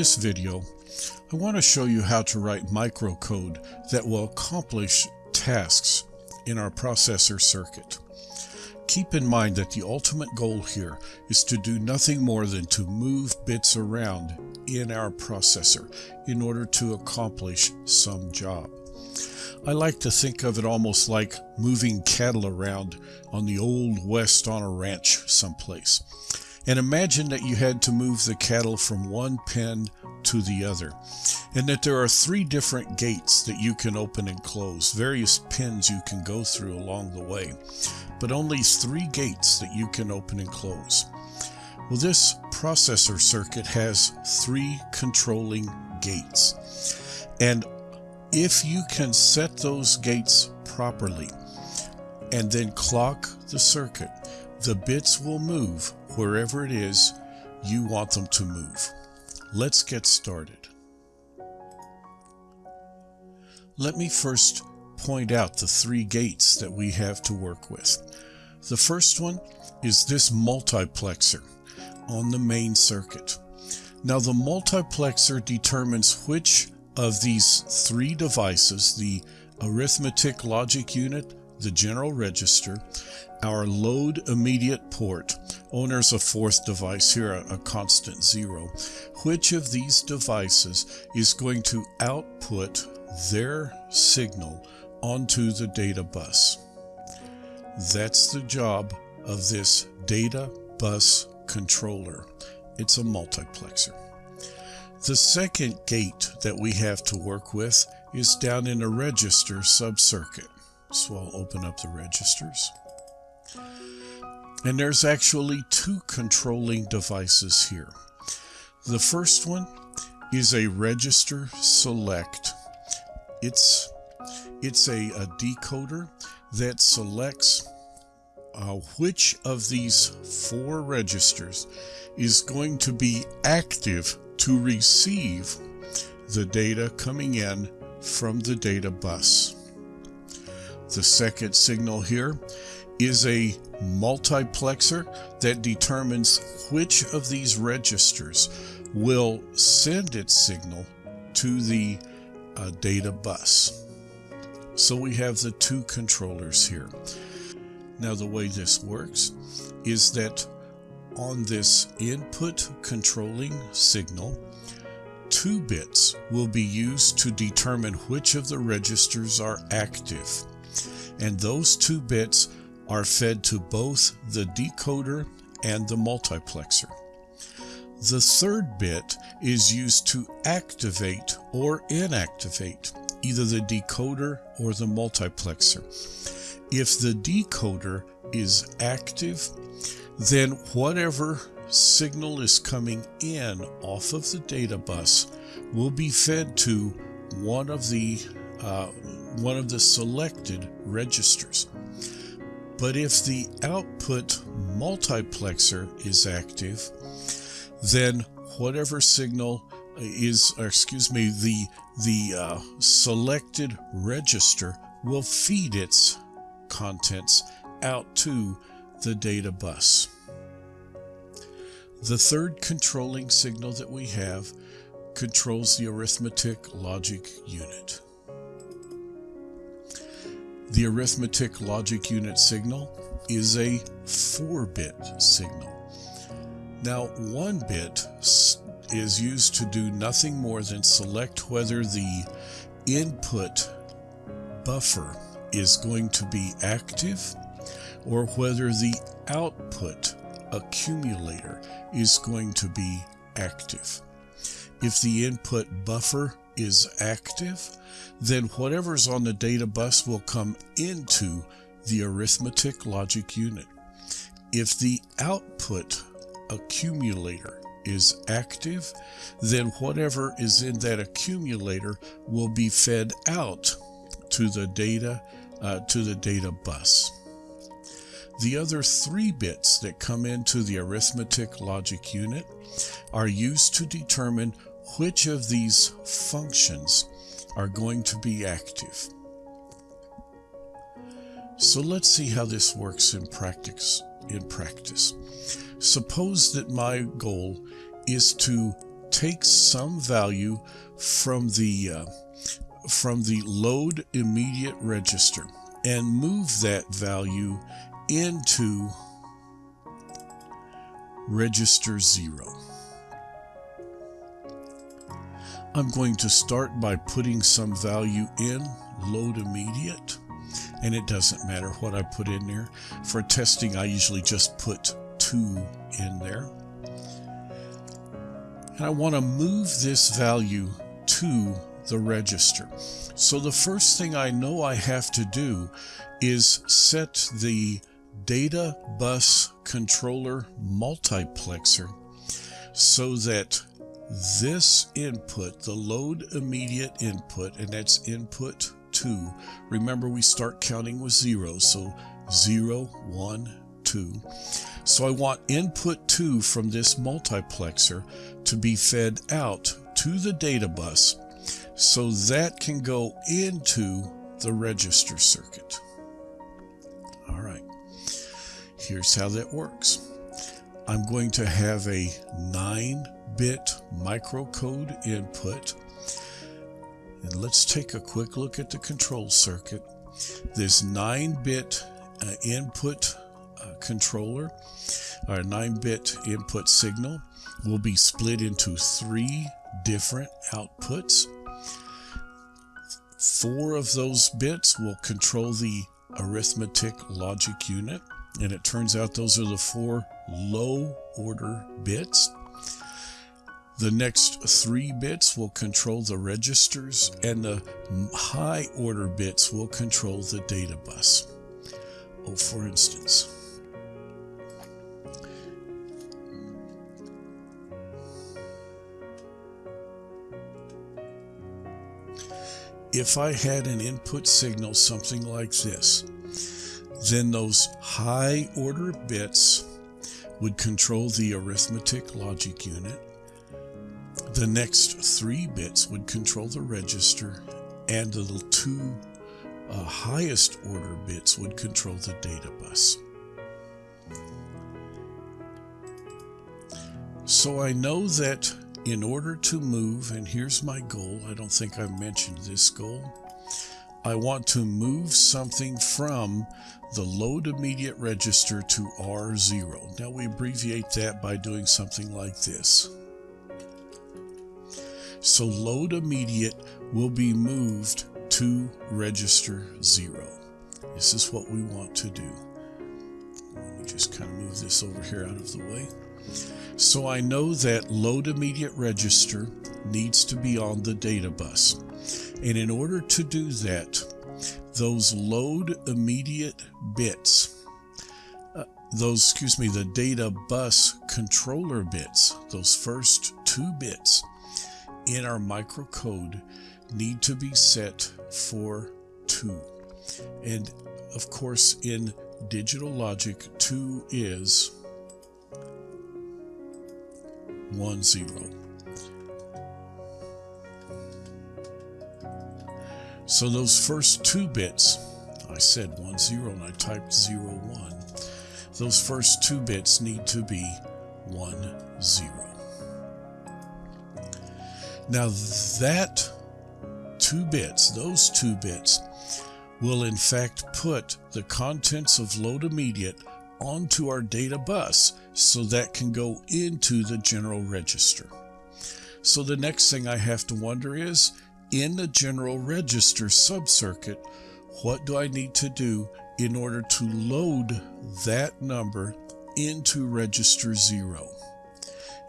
this video, I want to show you how to write microcode that will accomplish tasks in our processor circuit. Keep in mind that the ultimate goal here is to do nothing more than to move bits around in our processor in order to accomplish some job. I like to think of it almost like moving cattle around on the old west on a ranch someplace. And imagine that you had to move the cattle from one pen to the other, and that there are three different gates that you can open and close, various pins you can go through along the way, but only three gates that you can open and close. Well, this processor circuit has three controlling gates. And if you can set those gates properly and then clock the circuit, the bits will move wherever it is you want them to move. Let's get started. Let me first point out the three gates that we have to work with. The first one is this multiplexer on the main circuit. Now the multiplexer determines which of these three devices, the arithmetic logic unit, the general register, our load immediate port, owner's a fourth device here, a, a, constant zero, which of these devices is going to output their signal onto the data bus. That's the job of this data bus controller. It's a multiplexer. The second gate that we have to work with is down in a register subcircuit. So I'll open up the registers. And there's actually two controlling devices here. The first one is a register select. It's, it's a, a decoder that selects uh, which of these four registers is going to be active to receive the data coming in from the data bus. The second signal here is a multiplexer that determines which of these registers will send its signal to the uh, data bus. So we have the two controllers here. Now the way this works is that on this input controlling signal, two bits will be used to determine which of the registers are active. And those two bits are fed to both the decoder and the multiplexer. The third bit is used to activate or inactivate either the decoder or the multiplexer. If the decoder is active, then whatever signal is coming in off of the data bus will be fed to one of the uh, one of the selected registers. But if the output multiplexer is active, then whatever signal is, excuse me, the, the uh, selected register will feed its contents out to the data bus. The third controlling signal that we have controls the arithmetic logic unit. The arithmetic logic unit signal is a 4-bit signal. Now, one bit is used to do nothing more than select whether the input buffer is going to be active or whether the output accumulator is going to be active. If the input buffer is active, then whatever's on the data bus will come into the arithmetic logic unit. If the output accumulator is active, then whatever is in that accumulator will be fed out to the data uh, to the data bus. The other three bits that come into the arithmetic logic unit are used to determine which of these functions are going to be active. So let's see how this works in practice. In practice, suppose that my goal is to take some value from the uh, from the load immediate register and move that value into register 0. I'm going to start by putting some value in load immediate and it doesn't matter what I put in there. For testing I usually just put 2 in there. And I want to move this value to the register. So the first thing I know I have to do is set the data bus controller multiplexer so that this input, the load immediate input, and that's input 2. Remember, we start counting with 0, so 0, 1, 2. So I want input 2 from this multiplexer to be fed out to the data bus so that can go into the register circuit. All right, here's how that works. I'm going to have a 9-bit microcode input. And let's take a quick look at the control circuit. This 9-bit uh, input uh, controller, our 9-bit input signal, will be split into three different outputs. Four of those bits will control the arithmetic logic unit, and it turns out those are the four low order bits. The next three bits will control the registers, and the high order bits will control the data bus. Oh, for instance, if I had an input signal something like this, then those high order bits would control the arithmetic logic unit. The next three bits would control the register, and the two uh, highest order bits would control the data bus. So I know that in order to move, and here's my goal, I don't think I mentioned this goal. I want to move something from the load immediate register to R0. Now we abbreviate that by doing something like this. So load immediate will be moved to register 0. This is what we want to do. Let me just kind of move this over here out of the way. So I know that load immediate register needs to be on the data bus. And in order to do that, those load immediate bits, uh, those, excuse me, the data bus controller bits, those first two bits in our microcode need to be set for 2. And of course, in digital logic, 2 is 1 0. So those first two bits, I said 1 0 and I typed 0 1. Those first two bits need to be 1 0. Now that two bits, those two bits, will in fact put the contents of load immediate onto our data bus so that can go into the general register. So the next thing I have to wonder is, in the general register subcircuit, what do I need to do in order to load that number into register 0?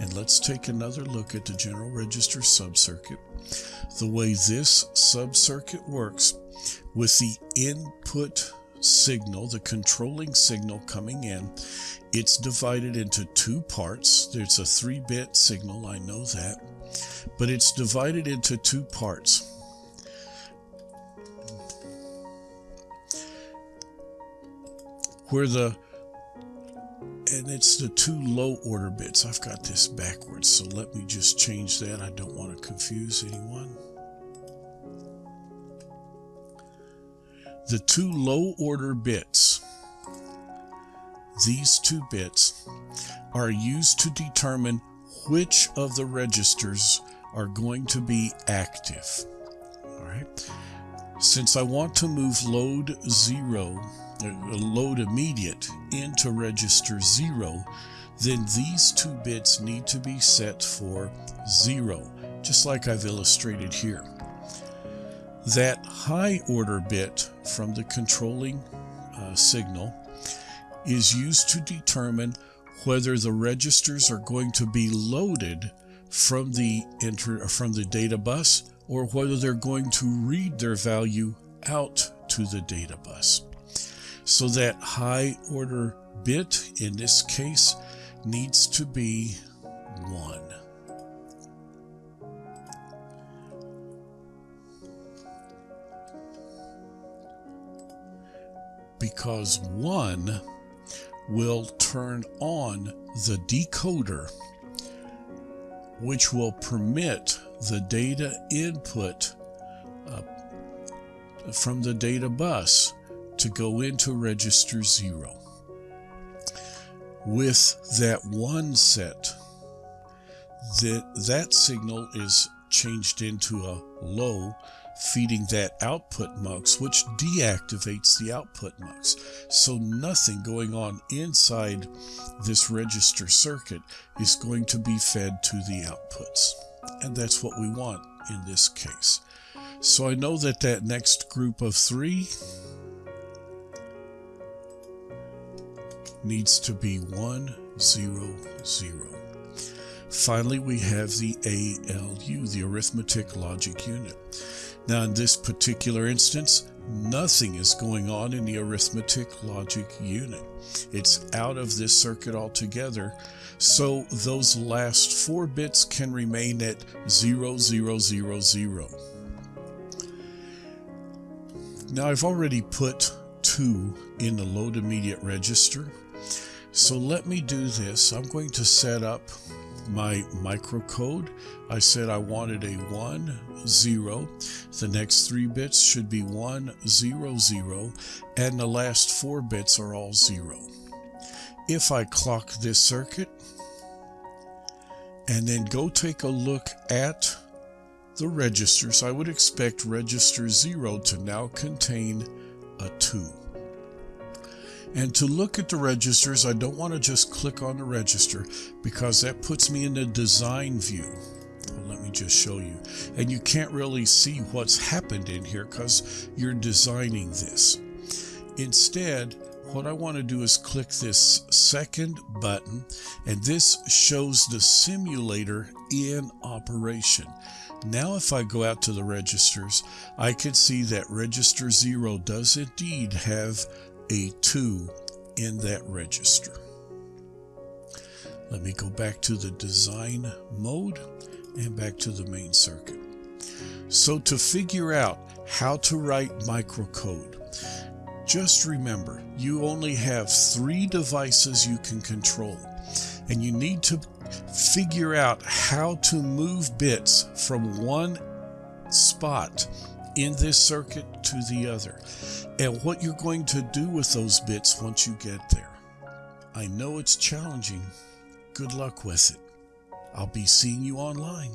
And let's take another look at the general register subcircuit. The way this subcircuit works with the input signal, the controlling signal coming in, it's divided into two parts. There's a three bit signal, I know that, but it's divided into two parts. Where the and it's the two low order bits. I've got this backwards, so let me just change that. I don't want to confuse anyone. The two low order bits, these two bits, are used to determine which of the registers are going to be active. All right. Since I want to move load zero, uh, load immediate into register zero, then these two bits need to be set for zero, just like I've illustrated here. That high order bit from the controlling uh, signal is used to determine whether the registers are going to be loaded from the enter from the data bus or whether they're going to read their value out to the data bus. So that high order bit in this case needs to be 1. Because 1 will turn on the decoder, which will permit the data input uh, from the data bus to go into register 0. With that one set, that, that signal is changed into a low feeding that output mux, which deactivates the output mux. So nothing going on inside this register circuit is going to be fed to the outputs. And that's what we want in this case. So I know that that next group of three needs to be 1, 0, 0. Finally, we have the ALU, the Arithmetic Logic Unit. Now, in this particular instance, nothing is going on in the arithmetic logic unit. It's out of this circuit altogether. So those last four bits can remain at 0000. Now I've already put 2 in the load immediate register. So let me do this. I'm going to set up my microcode. I said I wanted a 1, 0. The next three bits should be 1, 0, 0, and the last four bits are all 0. If I clock this circuit and then go take a look at the registers, I would expect register 0 to now contain a 2. And to look at the registers, I don't want to just click on the register because that puts me in the design view. Well, let me just show you. And you can't really see what's happened in here because you're designing this. Instead, what I want to do is click this second button and this shows the simulator in operation. Now if I go out to the registers, I can see that register 0 does indeed have a 2 in that register. Let me go back to the design mode and back to the main circuit. So to figure out how to write microcode, just remember you only have three devices you can control and you need to figure out how to move bits from one spot in this circuit to the other and what you're going to do with those bits once you get there. I know it's challenging. Good luck with it. I'll be seeing you online.